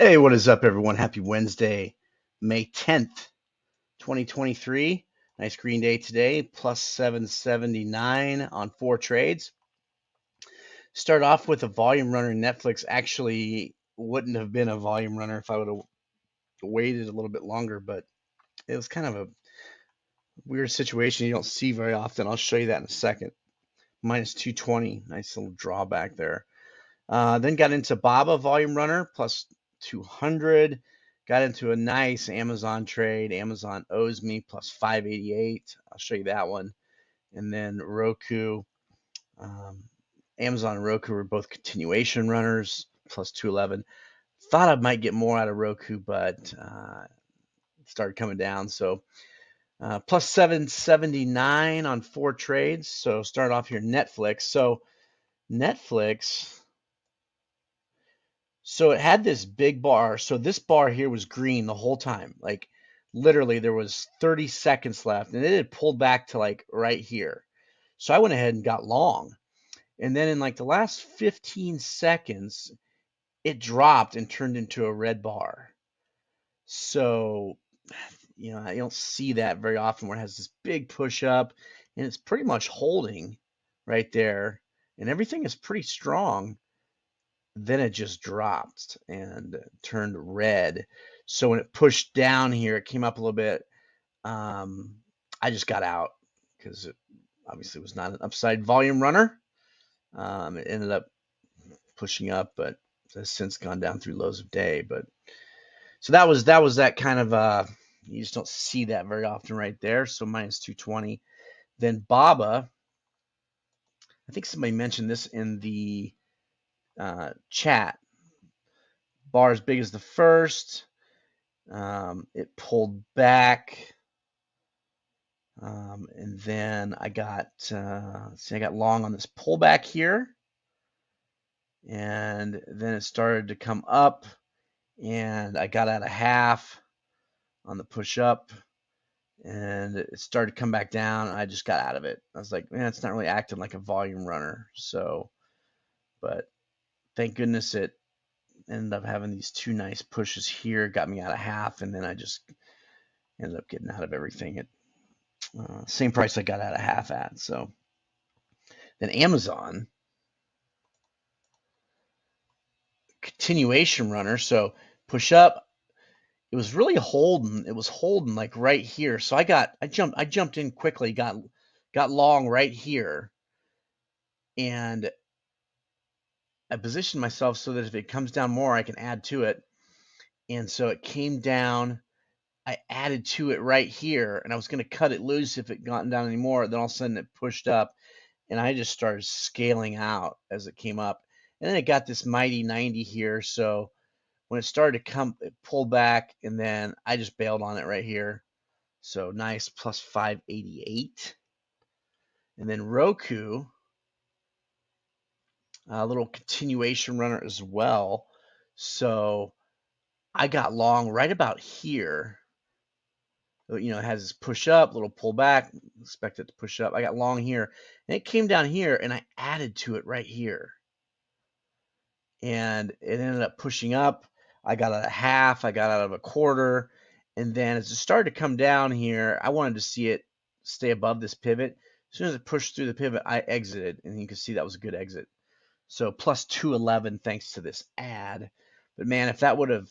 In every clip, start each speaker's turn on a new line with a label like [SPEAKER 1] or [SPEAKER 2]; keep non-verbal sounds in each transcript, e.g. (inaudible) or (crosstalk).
[SPEAKER 1] Hey, what is up, everyone? Happy Wednesday, May 10th, 2023. Nice green day today, plus 779 on four trades. Start off with a volume runner. Netflix actually wouldn't have been a volume runner if I would have waited a little bit longer, but it was kind of a weird situation you don't see very often. I'll show you that in a second. Minus 220, nice little drawback there. Uh, then got into Baba volume runner plus 200. Got into a nice Amazon trade. Amazon owes me plus 588. I'll show you that one. And then Roku. Um, Amazon and Roku were both continuation runners, plus 211. Thought I might get more out of Roku, but uh, started coming down. So uh, plus 779 on four trades. So start off here, Netflix. So Netflix so it had this big bar. So this bar here was green the whole time. Like literally there was 30 seconds left and it had pulled back to like right here. So I went ahead and got long. And then in like the last 15 seconds, it dropped and turned into a red bar. So, (sighs) you know, I don't see that very often where it has this big push up and it's pretty much holding right there. And everything is pretty strong then it just dropped and turned red. So when it pushed down here, it came up a little bit. Um, I just got out because it obviously was not an upside volume runner. Um, it ended up pushing up, but has since gone down through lows of day. But so that was that was that kind of uh, you just don't see that very often right there. So minus 220. Then Baba, I think somebody mentioned this in the uh, chat. Bar as big as the first. Um, it pulled back. Um, and then I got, uh, see, I got long on this pullback here. And then it started to come up and I got out of half on the push up and it started to come back down. I just got out of it. I was like, man, it's not really acting like a volume runner. So, but thank goodness it ended up having these two nice pushes here, got me out of half, and then I just ended up getting out of everything at uh, same price I got out of half at. So then Amazon continuation runner. So push up. It was really holding. It was holding like right here. So I got I jumped I jumped in quickly, got got long right here, and I positioned myself so that if it comes down more, I can add to it. And so it came down. I added to it right here, and I was going to cut it loose if it gotten down anymore. Then all of a sudden it pushed up, and I just started scaling out as it came up. And then it got this mighty 90 here. So when it started to come, it pulled back, and then I just bailed on it right here. So nice plus 588. And then Roku a little continuation runner as well. So I got long right about here. Uh, you know, it has this push up, little pull back, expect it to push up. I got long here, and it came down here, and I added to it right here. And it ended up pushing up. I got out of half, I got out of a quarter, and then as it started to come down here, I wanted to see it stay above this pivot. As soon as it pushed through the pivot, I exited, and you can see that was a good exit. So plus 211 thanks to this ad. But man, if that would have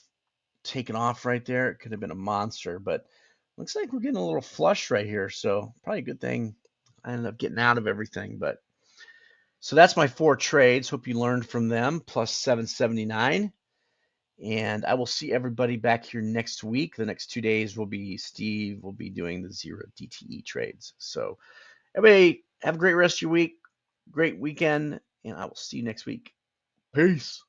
[SPEAKER 1] taken off right there, it could have been a monster. But looks like we're getting a little flush right here. So probably a good thing I ended up getting out of everything. But so that's my four trades. Hope you learned from them. Plus 779. And I will see everybody back here next week. The next two days will be Steve will be doing the zero DTE trades. So everybody have a great rest of your week. Great weekend and I will see you next week. Peace.